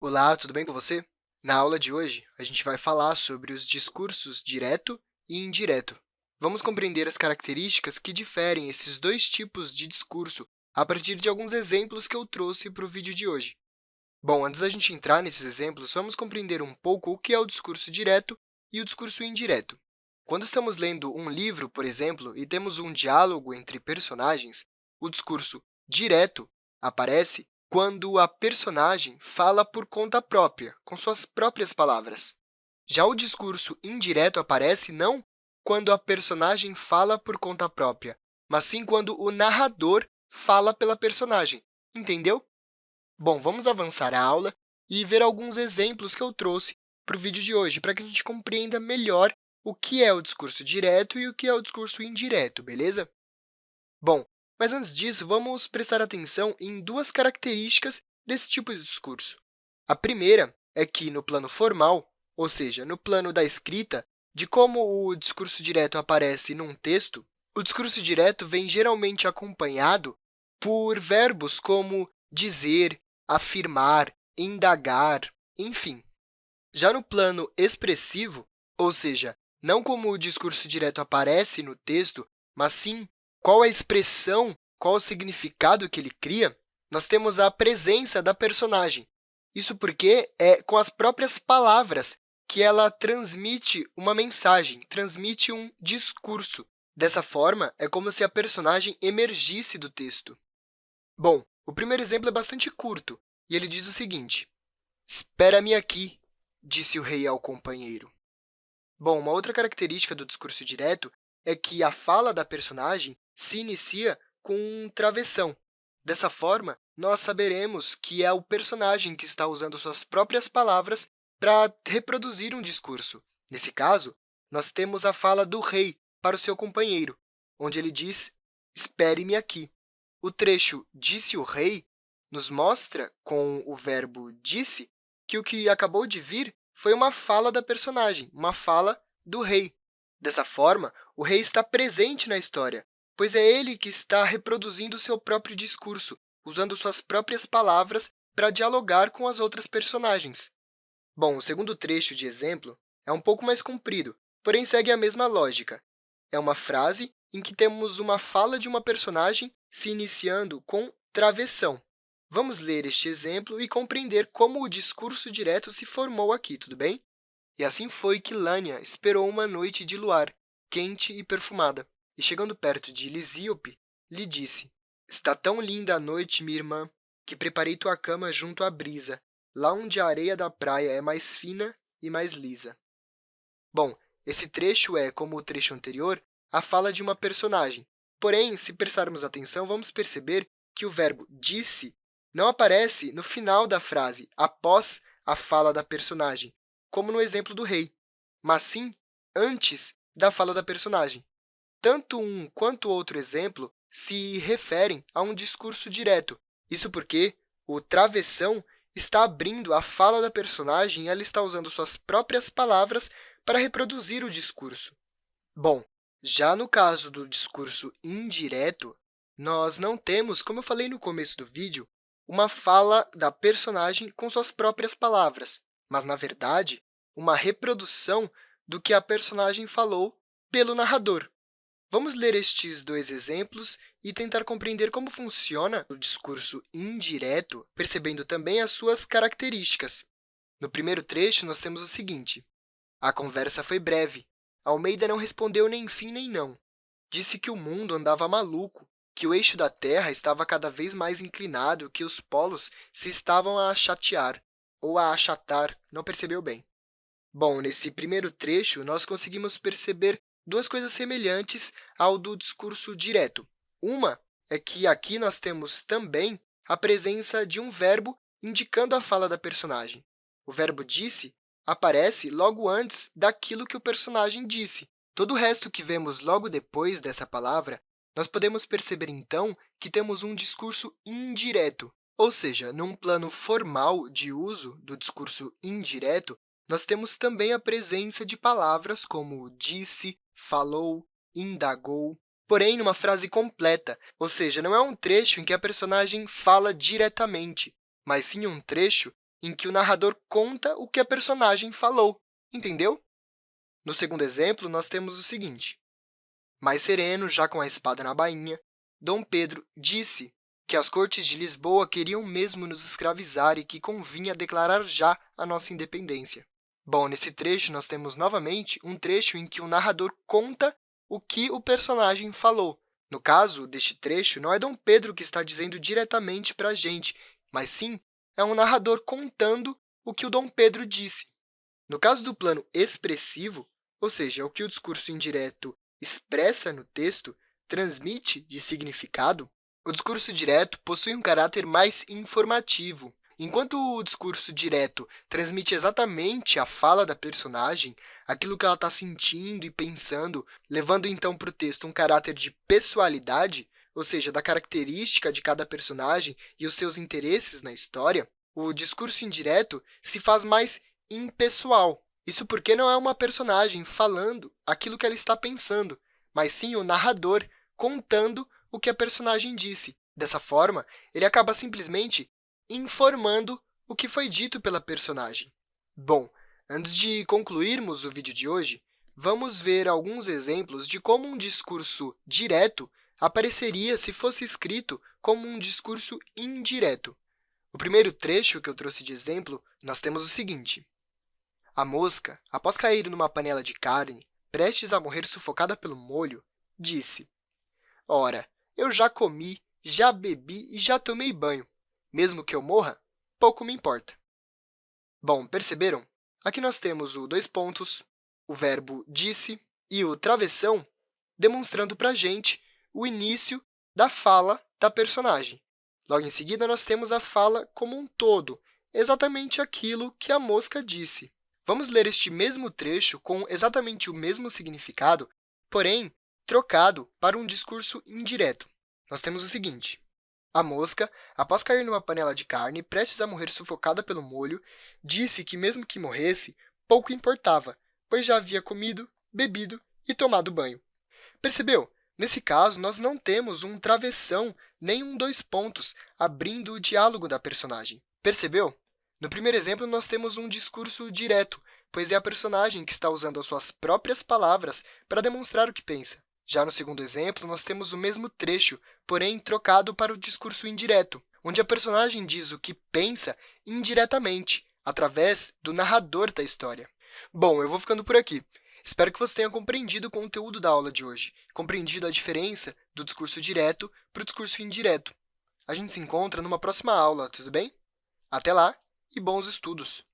Olá, tudo bem com você? Na aula de hoje, a gente vai falar sobre os discursos direto e indireto. Vamos compreender as características que diferem esses dois tipos de discurso a partir de alguns exemplos que eu trouxe para o vídeo de hoje. Bom, antes da gente entrar nesses exemplos, vamos compreender um pouco o que é o discurso direto e o discurso indireto. Quando estamos lendo um livro, por exemplo, e temos um diálogo entre personagens, o discurso direto aparece quando a personagem fala por conta própria, com suas próprias palavras. Já o discurso indireto aparece não quando a personagem fala por conta própria, mas sim quando o narrador fala pela personagem. Entendeu? Bom, vamos avançar a aula e ver alguns exemplos que eu trouxe para o vídeo de hoje, para que a gente compreenda melhor o que é o discurso direto e o que é o discurso indireto, beleza? Bom, mas, antes disso, vamos prestar atenção em duas características desse tipo de discurso. A primeira é que, no plano formal, ou seja, no plano da escrita, de como o discurso direto aparece num texto, o discurso direto vem geralmente acompanhado por verbos como dizer, afirmar, indagar, enfim. Já no plano expressivo, ou seja, não como o discurso direto aparece no texto, mas sim qual a expressão, qual o significado que ele cria, nós temos a presença da personagem. Isso porque é com as próprias palavras que ela transmite uma mensagem, transmite um discurso. Dessa forma, é como se a personagem emergisse do texto. Bom, o primeiro exemplo é bastante curto, e ele diz o seguinte, Espera-me aqui, disse o rei ao companheiro. Bom, uma outra característica do discurso direto é que a fala da personagem se inicia com um travessão. Dessa forma, nós saberemos que é o personagem que está usando suas próprias palavras para reproduzir um discurso. Nesse caso, nós temos a fala do rei para o seu companheiro, onde ele diz, espere-me aqui. O trecho disse o rei nos mostra, com o verbo disse, que o que acabou de vir foi uma fala da personagem, uma fala do rei. Dessa forma, o rei está presente na história, pois é ele que está reproduzindo seu próprio discurso, usando suas próprias palavras para dialogar com as outras personagens. Bom, o segundo trecho de exemplo é um pouco mais comprido, porém segue a mesma lógica. É uma frase em que temos uma fala de uma personagem se iniciando com travessão. Vamos ler este exemplo e compreender como o discurso direto se formou aqui, tudo bem? E assim foi que Lânia esperou uma noite de luar, quente e perfumada e, chegando perto de Lisíope, lhe disse, Está tão linda a noite, minha irmã, que preparei tua cama junto à brisa, lá onde a areia da praia é mais fina e mais lisa. Bom, esse trecho é, como o trecho anterior, a fala de uma personagem. Porém, se prestarmos atenção, vamos perceber que o verbo disse não aparece no final da frase, após a fala da personagem, como no exemplo do rei, mas sim antes da fala da personagem. Tanto um quanto outro exemplo se referem a um discurso direto. Isso porque o travessão está abrindo a fala da personagem e ela está usando suas próprias palavras para reproduzir o discurso. Bom, já no caso do discurso indireto, nós não temos, como eu falei no começo do vídeo, uma fala da personagem com suas próprias palavras, mas, na verdade, uma reprodução do que a personagem falou pelo narrador. Vamos ler estes dois exemplos e tentar compreender como funciona o discurso indireto, percebendo também as suas características. No primeiro trecho, nós temos o seguinte. A conversa foi breve. Almeida não respondeu nem sim nem não. Disse que o mundo andava maluco, que o eixo da Terra estava cada vez mais inclinado, que os polos se estavam a chatear, ou a achatar, não percebeu bem. Bom, nesse primeiro trecho, nós conseguimos perceber duas coisas semelhantes ao do discurso direto. Uma é que aqui nós temos também a presença de um verbo indicando a fala da personagem. O verbo disse aparece logo antes daquilo que o personagem disse. Todo o resto que vemos logo depois dessa palavra, nós podemos perceber, então, que temos um discurso indireto, ou seja, num plano formal de uso do discurso indireto, nós temos também a presença de palavras como disse, falou, indagou, porém numa frase completa, ou seja, não é um trecho em que a personagem fala diretamente, mas sim um trecho em que o narrador conta o que a personagem falou. Entendeu? No segundo exemplo, nós temos o seguinte. Mais sereno, já com a espada na bainha, Dom Pedro disse que as cortes de Lisboa queriam mesmo nos escravizar e que convinha declarar já a nossa independência. Bom, nesse trecho, nós temos novamente um trecho em que o narrador conta o que o personagem falou. No caso deste trecho, não é Dom Pedro que está dizendo diretamente para a gente, mas sim é um narrador contando o que o Dom Pedro disse. No caso do plano expressivo, ou seja, o que o discurso indireto expressa no texto, transmite de significado, o discurso direto possui um caráter mais informativo. Enquanto o discurso direto transmite exatamente a fala da personagem, aquilo que ela está sentindo e pensando, levando então para o texto um caráter de pessoalidade, ou seja, da característica de cada personagem e os seus interesses na história, o discurso indireto se faz mais impessoal. Isso porque não é uma personagem falando aquilo que ela está pensando, mas sim o narrador contando o que a personagem disse. Dessa forma, ele acaba simplesmente informando o que foi dito pela personagem. Bom, antes de concluirmos o vídeo de hoje, vamos ver alguns exemplos de como um discurso direto apareceria se fosse escrito como um discurso indireto. O primeiro trecho que eu trouxe de exemplo, nós temos o seguinte. A mosca, após cair numa panela de carne, prestes a morrer sufocada pelo molho, disse, Ora, eu já comi, já bebi e já tomei banho. Mesmo que eu morra, pouco me importa. Bom, perceberam? Aqui nós temos o dois pontos, o verbo disse e o travessão, demonstrando para a gente o início da fala da personagem. Logo em seguida, nós temos a fala como um todo, exatamente aquilo que a mosca disse. Vamos ler este mesmo trecho com exatamente o mesmo significado, porém, trocado para um discurso indireto. Nós temos o seguinte. A mosca, após cair numa panela de carne, prestes a morrer sufocada pelo molho, disse que, mesmo que morresse, pouco importava, pois já havia comido, bebido e tomado banho. Percebeu? Nesse caso, nós não temos um travessão nem um dois pontos abrindo o diálogo da personagem. Percebeu? No primeiro exemplo, nós temos um discurso direto, pois é a personagem que está usando as suas próprias palavras para demonstrar o que pensa. Já no segundo exemplo, nós temos o mesmo trecho, porém trocado para o discurso indireto, onde a personagem diz o que pensa indiretamente, através do narrador da história. Bom, eu vou ficando por aqui. Espero que você tenha compreendido o conteúdo da aula de hoje, compreendido a diferença do discurso direto para o discurso indireto. A gente se encontra numa próxima aula, tudo bem? Até lá! e bons estudos!